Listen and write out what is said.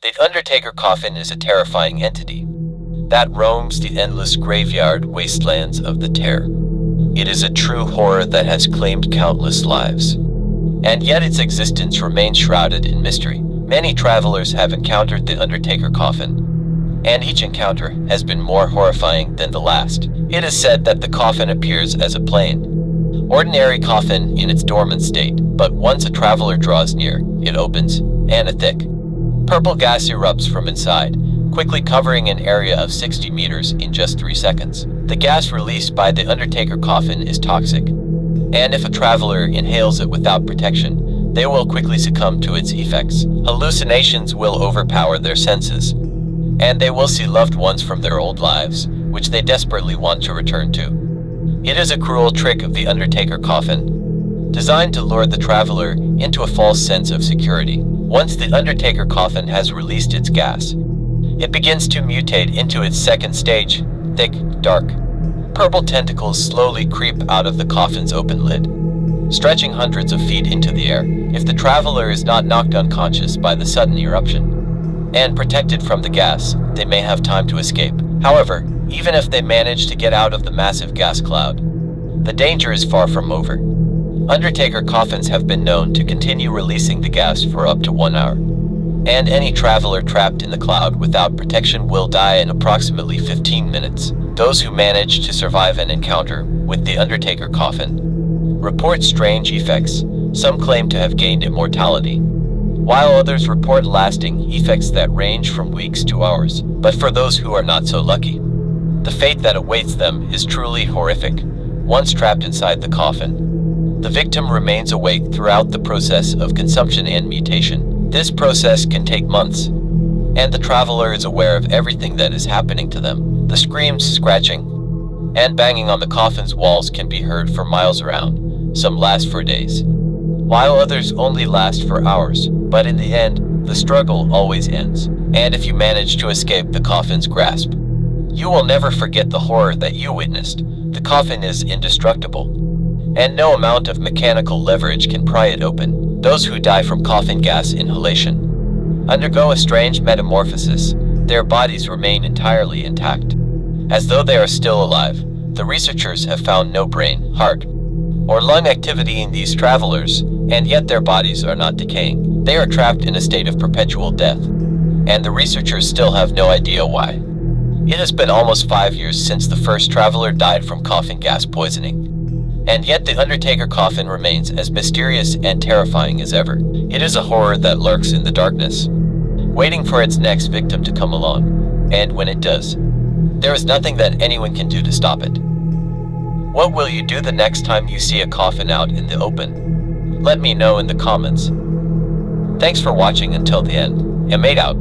The Undertaker coffin is a terrifying entity that roams the endless graveyard wastelands of the Terror. It is a true horror that has claimed countless lives. And yet its existence remains shrouded in mystery. Many travelers have encountered the Undertaker coffin, and each encounter has been more horrifying than the last. It is said that the coffin appears as a plain, ordinary coffin in its dormant state, but once a traveler draws near, it opens, and a thick, Purple gas erupts from inside, quickly covering an area of 60 meters in just 3 seconds. The gas released by the Undertaker coffin is toxic, and if a traveler inhales it without protection, they will quickly succumb to its effects. Hallucinations will overpower their senses, and they will see loved ones from their old lives, which they desperately want to return to. It is a cruel trick of the Undertaker coffin, designed to lure the traveler into a false sense of security. Once the Undertaker coffin has released its gas, it begins to mutate into its second stage, thick, dark. Purple tentacles slowly creep out of the coffin's open lid, stretching hundreds of feet into the air. If the traveler is not knocked unconscious by the sudden eruption, and protected from the gas, they may have time to escape. However, even if they manage to get out of the massive gas cloud, the danger is far from over. Undertaker coffins have been known to continue releasing the gas for up to one hour. And any traveler trapped in the cloud without protection will die in approximately 15 minutes. Those who manage to survive an encounter with the Undertaker coffin report strange effects. Some claim to have gained immortality, while others report lasting effects that range from weeks to hours. But for those who are not so lucky, the fate that awaits them is truly horrific. Once trapped inside the coffin, the victim remains awake throughout the process of consumption and mutation. This process can take months, and the traveler is aware of everything that is happening to them. The screams, scratching, and banging on the coffin's walls can be heard for miles around. Some last for days, while others only last for hours. But in the end, the struggle always ends. And if you manage to escape the coffin's grasp, you will never forget the horror that you witnessed. The coffin is indestructible and no amount of mechanical leverage can pry it open. Those who die from coffin gas inhalation undergo a strange metamorphosis. Their bodies remain entirely intact, as though they are still alive. The researchers have found no brain, heart, or lung activity in these travelers, and yet their bodies are not decaying. They are trapped in a state of perpetual death, and the researchers still have no idea why. It has been almost five years since the first traveler died from coffin gas poisoning. And yet the Undertaker coffin remains as mysterious and terrifying as ever. It is a horror that lurks in the darkness, waiting for its next victim to come along. And when it does, there is nothing that anyone can do to stop it. What will you do the next time you see a coffin out in the open? Let me know in the comments. Thanks for watching until the end. And made out.